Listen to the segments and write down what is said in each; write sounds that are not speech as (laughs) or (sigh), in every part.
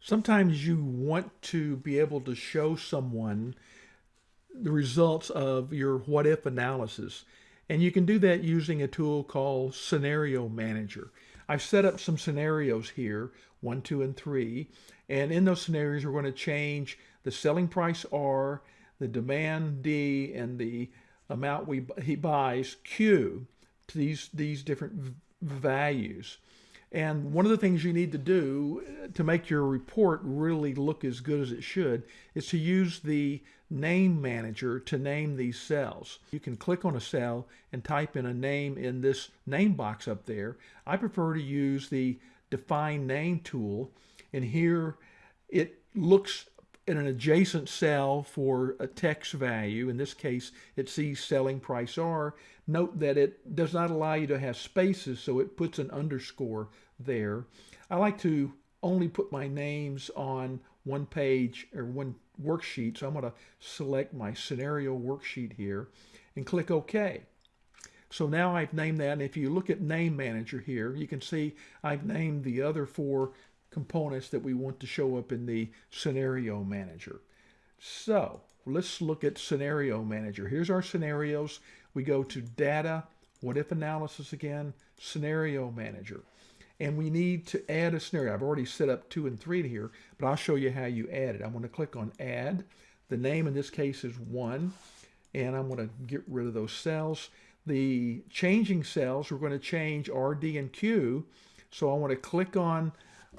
Sometimes you want to be able to show someone the results of your what if analysis. And you can do that using a tool called Scenario Manager. I've set up some scenarios here, one, two, and three. And in those scenarios, we're going to change the selling price R, the demand D, and the amount we he buys Q to these, these different values. And one of the things you need to do uh, to make your report really look as good as it should is to use the name manager to name these cells. You can click on a cell and type in a name in this name box up there. I prefer to use the define name tool and here it looks in an adjacent cell for a text value. In this case, it sees selling price R. Note that it does not allow you to have spaces, so it puts an underscore there. I like to only put my names on one page or one worksheet. So I'm going to select my scenario worksheet here and click OK. So now I've named that. And if you look at Name Manager here, you can see I've named the other four components that we want to show up in the Scenario Manager. So let's look at Scenario Manager. Here's our scenarios. We go to Data, What If Analysis again, Scenario Manager. And we need to add a scenario. I've already set up two and three here, but I'll show you how you add it. I'm going to click on Add. The name in this case is 1, and I'm going to get rid of those cells. The changing cells, we're going to change R, D, and Q. So I want to click on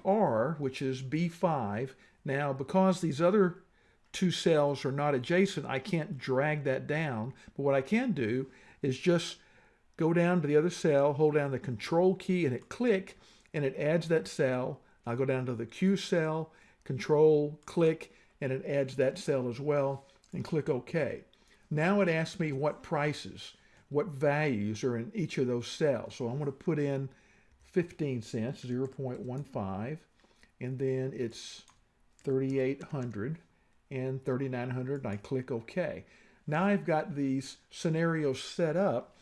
R, which is B5. Now, because these other two cells are not adjacent, I can't drag that down. But what I can do is just go down to the other cell, hold down the control key and hit click, and it adds that cell. I'll go down to the Q cell, control, click, and it adds that cell as well, and click OK. Now it asks me what prices, what values are in each of those cells. So I'm going to put in 15 cents, 0.15, and then it's 3,800 and 3,900, and I click OK. Now I've got these scenarios set up,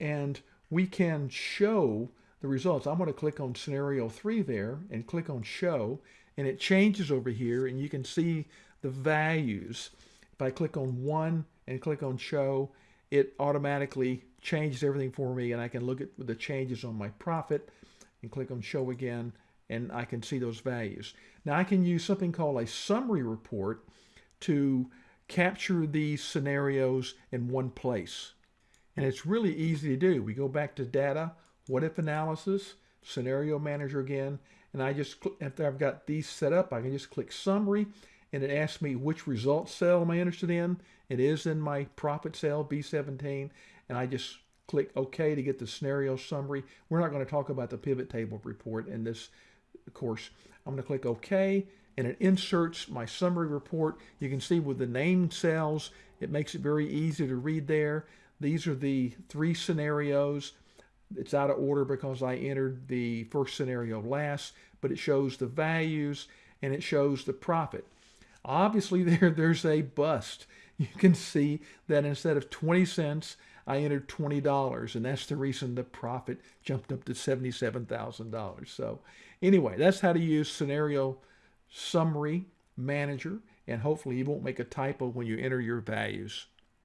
and we can show the results. I'm going to click on scenario 3 there and click on show, and it changes over here, and you can see the values. If I click on 1 and click on show, it automatically changes everything for me, and I can look at the changes on my profit, and click on show again and I can see those values. Now I can use something called a summary report to capture these scenarios in one place. And it's really easy to do. We go back to data, what if analysis, scenario manager again, and I just, after I've got these set up, I can just click summary and it asks me which result cell am I interested in. It is in my profit cell, B17, and I just click OK to get the scenario summary. We're not going to talk about the pivot table report in this course. I'm going to click OK and it inserts my summary report. You can see with the name cells, it makes it very easy to read there. These are the three scenarios. It's out of order because I entered the first scenario last, but it shows the values and it shows the profit. Obviously (laughs) there, there's a bust. You can see that instead of 20 cents, I entered $20 and that's the reason the profit jumped up to $77,000. So anyway, that's how to use scenario summary manager and hopefully you won't make a typo when you enter your values.